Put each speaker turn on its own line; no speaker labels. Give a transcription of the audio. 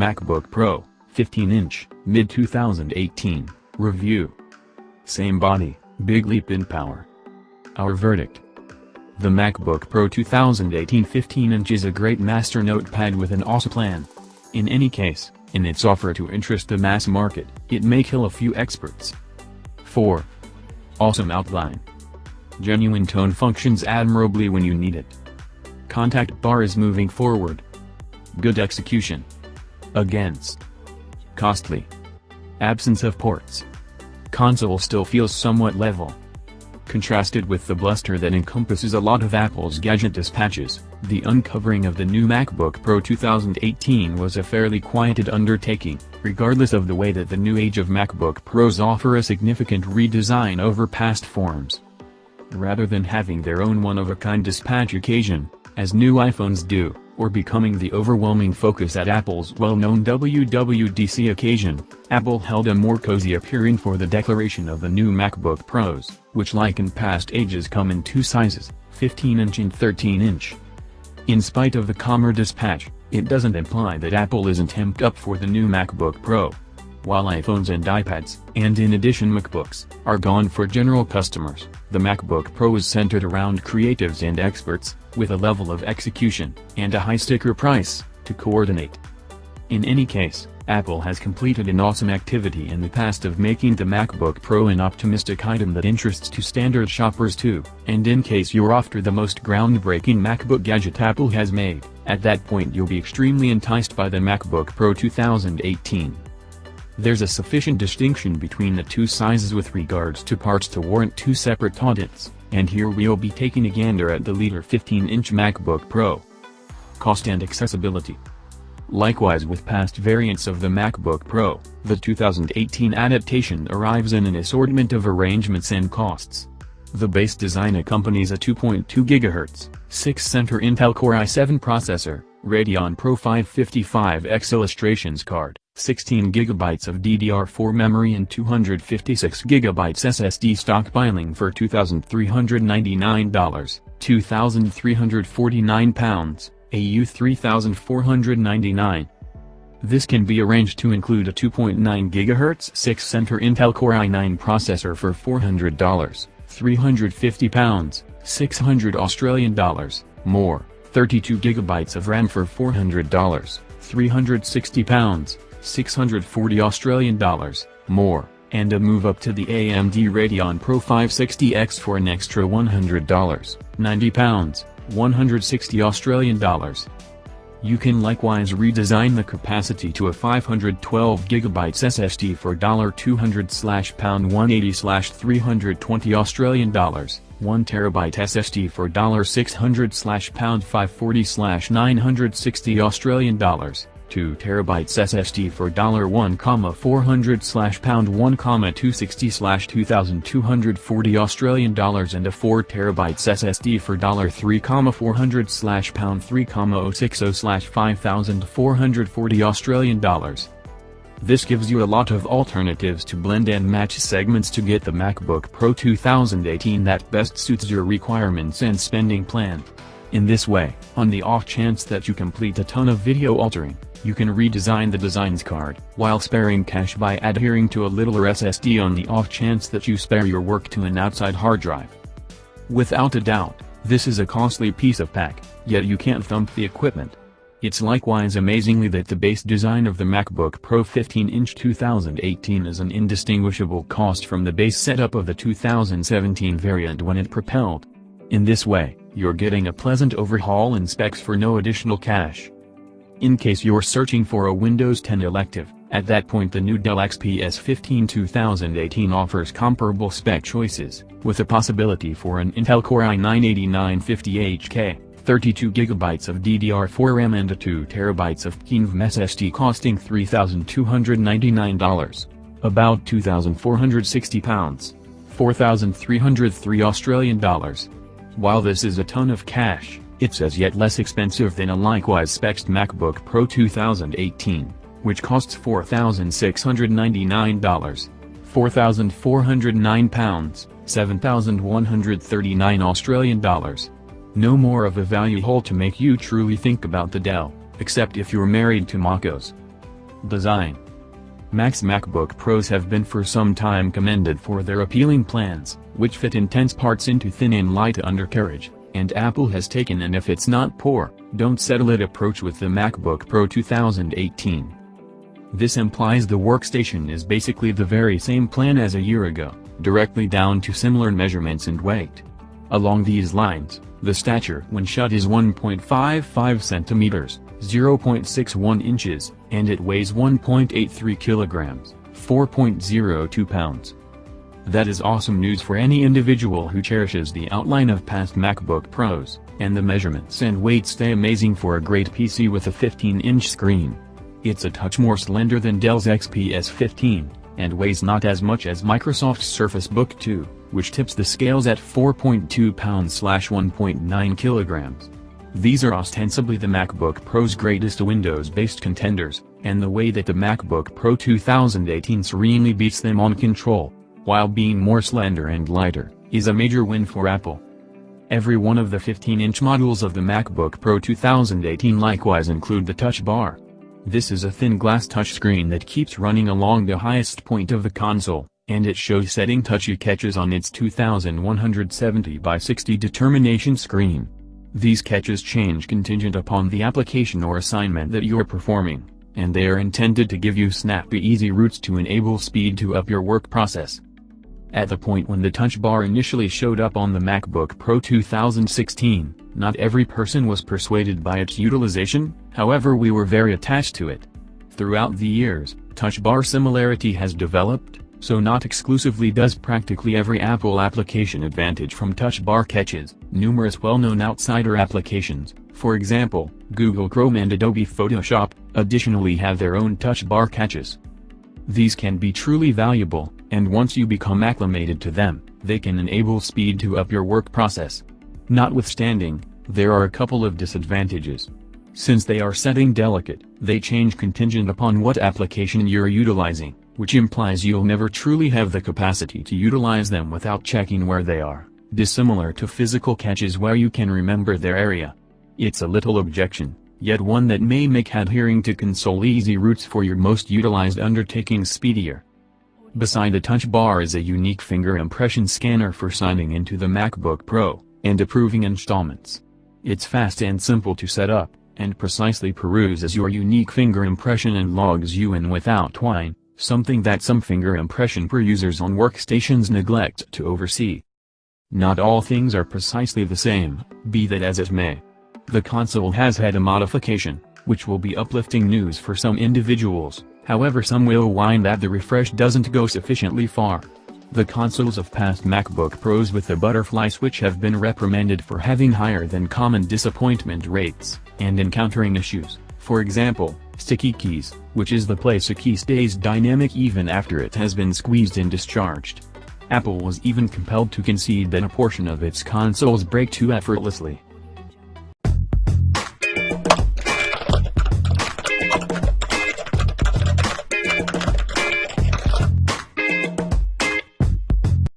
MacBook Pro, 15-inch, mid-2018, review. Same body, big leap in power. Our verdict. The MacBook Pro 2018 15-inch is a great master notepad with an awesome plan. In any case, in its offer to interest the mass market, it may kill a few experts. 4. Awesome outline. Genuine tone functions admirably when you need it. Contact bar is moving forward. Good execution. Against. Costly. Absence of ports. Console still feels somewhat level. Contrasted with the bluster that encompasses a lot of Apple's gadget dispatches, the uncovering of the new MacBook Pro 2018 was a fairly quieted undertaking, regardless of the way that the new age of MacBook Pros offer a significant redesign over past forms. Rather than having their own one-of-a-kind dispatch occasion, as new iPhones do, or becoming the overwhelming focus at Apple's well-known WWDC occasion, Apple held a more cozy appearing for the declaration of the new MacBook Pros, which like in past ages come in two sizes, 15-inch and 13-inch. In spite of the calmer dispatch, it doesn't imply that Apple isn't amped up for the new MacBook Pro. While iPhones and iPads, and in addition MacBooks, are gone for general customers, the MacBook Pro is centered around creatives and experts, with a level of execution, and a high sticker price, to coordinate. In any case, Apple has completed an awesome activity in the past of making the MacBook Pro an optimistic item that interests to standard shoppers too, and in case you're after the most groundbreaking MacBook gadget Apple has made, at that point you'll be extremely enticed by the MacBook Pro 2018. There's a sufficient distinction between the two sizes with regards to parts to warrant two separate audits, and here we'll be taking a gander at the leader 15-inch MacBook Pro. Cost and accessibility. Likewise with past variants of the MacBook Pro, the 2018 adaptation arrives in an assortment of arrangements and costs. The base design accompanies a 2.2 GHz, 6-center Intel Core i7 processor, Radeon Pro 555X illustrations card, 16GB of DDR4 memory and 256GB SSD stockpiling for $2,399, 2,349 pounds, AU 3,499. This can be arranged to include a 2.9 GHz 6-center Intel Core i9 processor for $400, 350 pounds, 600 Australian dollars, more, 32 GB of RAM for $400, 360 pounds, 640 Australian dollars, more, and a move up to the AMD Radeon Pro 560X for an extra $100, 90 pounds, 160 Australian dollars. You can likewise redesign the capacity to a 512 GB SSD for 200 slash pound 180 slash 320 Australian dollars, 1 TB SSD for 600 slash pound 540 slash 960 Australian dollars, 2 TB SSD for $1,400 slash pound 1,260 slash 2,240 Australian dollars and a 4 TB SSD for $3,400 slash pound 3,060 slash 5,440 Australian dollars. This gives you a lot of alternatives to blend and match segments to get the MacBook Pro 2018 that best suits your requirements and spending plan. In this way, on the off chance that you complete a ton of video altering, you can redesign the designs card, while sparing cash by adhering to a littler SSD on the off chance that you spare your work to an outside hard drive. Without a doubt, this is a costly piece of pack, yet you can't thump the equipment. It's likewise amazingly that the base design of the MacBook Pro 15-inch 2018 is an indistinguishable cost from the base setup of the 2017 variant when it propelled. In this way, you're getting a pleasant overhaul in specs for no additional cash. In case you're searching for a Windows 10 elective, at that point the new Dell XPS 15 2018 offers comparable spec choices, with a possibility for an Intel Core i9-8950HK, 32GB of DDR4 RAM and a 2TB of KENVM SSD costing $3,299. About 2,460 pounds. 4,303 Australian dollars. While this is a ton of cash, it's as yet less expensive than a likewise spec'd MacBook Pro 2018. which costs $4,699. 4,409 pounds, 7,139 Australian dollars. No more of a value hole to make you truly think about the Dell, except if you're married to MacOS. Design Mac's MacBook Pros have been for some time commended for their appealing plans, which fit intense parts into thin and light undercarriage, and Apple has taken an if it's not poor, don't settle it approach with the MacBook Pro 2018. This implies the workstation is basically the very same plan as a year ago, directly down to similar measurements and weight. Along these lines, the stature when shut is 1.55 centimeters, 0.61 inches, and it weighs 1.83 kilograms, 4.02 pounds. That is awesome news for any individual who cherishes the outline of past MacBook Pros, and the measurements and weight stay amazing for a great PC with a 15-inch screen. It's a touch more slender than Dell's XPS 15, and weighs not as much as Microsoft's Surface Book 2, which tips the scales at 4.2 pounds 1.9 kilograms. These are ostensibly the MacBook Pro's greatest Windows-based contenders, and the way that the MacBook Pro 2018 serenely beats them on control, while being more slender and lighter, is a major win for Apple. Every one of the 15-inch models of the MacBook Pro 2018 likewise include the Touch Bar, this is a thin glass touchscreen that keeps running along the highest point of the console, and it shows setting touchy catches on its 2170 by 60 determination screen. These catches change contingent upon the application or assignment that you're performing, and they are intended to give you snappy easy routes to enable speed to up your work process. At the point when the touch bar initially showed up on the MacBook Pro 2016, not every person was persuaded by its utilization, however we were very attached to it. Throughout the years, touch bar similarity has developed, so not exclusively does practically every Apple application advantage from touch bar catches, numerous well-known outsider applications, for example, Google Chrome and Adobe Photoshop, additionally have their own touch bar catches. These can be truly valuable, and once you become acclimated to them, they can enable speed to up your work process. Notwithstanding, there are a couple of disadvantages. Since they are setting delicate, they change contingent upon what application you're utilizing, which implies you'll never truly have the capacity to utilize them without checking where they are, dissimilar to physical catches where you can remember their area. It's a little objection, yet one that may make adhering to console easy routes for your most utilized undertakings speedier. Beside the touch bar is a unique finger impression scanner for signing into the MacBook Pro and approving installments. It's fast and simple to set up, and precisely peruses your unique finger impression and logs you in without whine, something that some finger impression per users on workstations neglect to oversee. Not all things are precisely the same, be that as it may. The console has had a modification, which will be uplifting news for some individuals, however some will whine that the refresh doesn't go sufficiently far. The consoles of past MacBook Pros with the butterfly switch have been reprimanded for having higher than common disappointment rates, and encountering issues, for example, sticky keys, which is the place a key stays dynamic even after it has been squeezed and discharged. Apple was even compelled to concede that a portion of its consoles break too effortlessly.